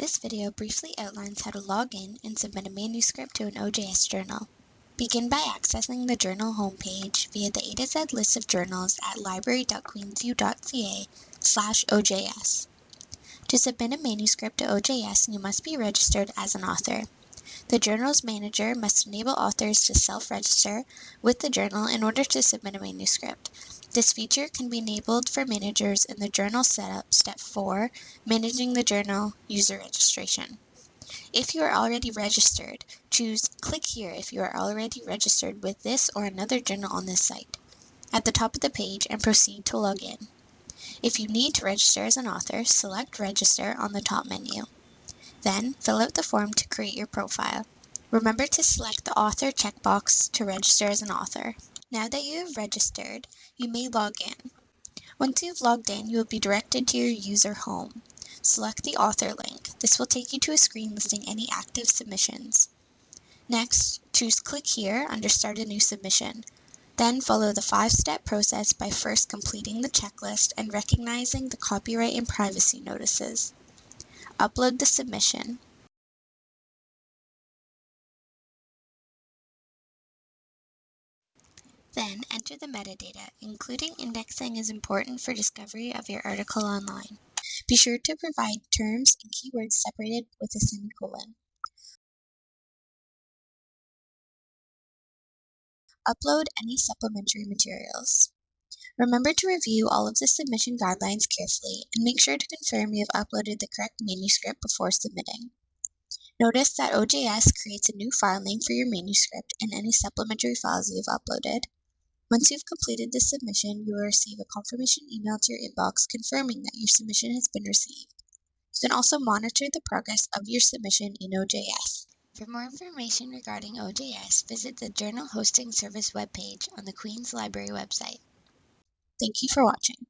This video briefly outlines how to log in and submit a manuscript to an OJS journal. Begin by accessing the journal homepage via the A to Z list of journals at library.queensu.ca slash OJS. To submit a manuscript to OJS, you must be registered as an author. The journal's manager must enable authors to self-register with the journal in order to submit a manuscript. This feature can be enabled for managers in the Journal Setup Step 4, Managing the Journal User Registration. If you are already registered, choose Click here if you are already registered with this or another journal on this site at the top of the page and proceed to log in. If you need to register as an author, select Register on the top menu. Then, fill out the form to create your profile. Remember to select the Author checkbox to register as an author. Now that you have registered, you may log in. Once you've logged in, you will be directed to your user home. Select the author link. This will take you to a screen listing any active submissions. Next, choose Click here under Start a New Submission. Then follow the five-step process by first completing the checklist and recognizing the copyright and privacy notices. Upload the submission. Then enter the metadata, including indexing is important for discovery of your article online. Be sure to provide terms and keywords separated with a semicolon. Upload any supplementary materials. Remember to review all of the submission guidelines carefully and make sure to confirm you have uploaded the correct manuscript before submitting. Notice that OJS creates a new file name for your manuscript and any supplementary files you have uploaded. Once you've completed the submission, you will receive a confirmation email to your inbox confirming that your submission has been received. You can also monitor the progress of your submission in OJS. For more information regarding OJS, visit the Journal Hosting Service webpage on the Queen's Library website. Thank you for watching.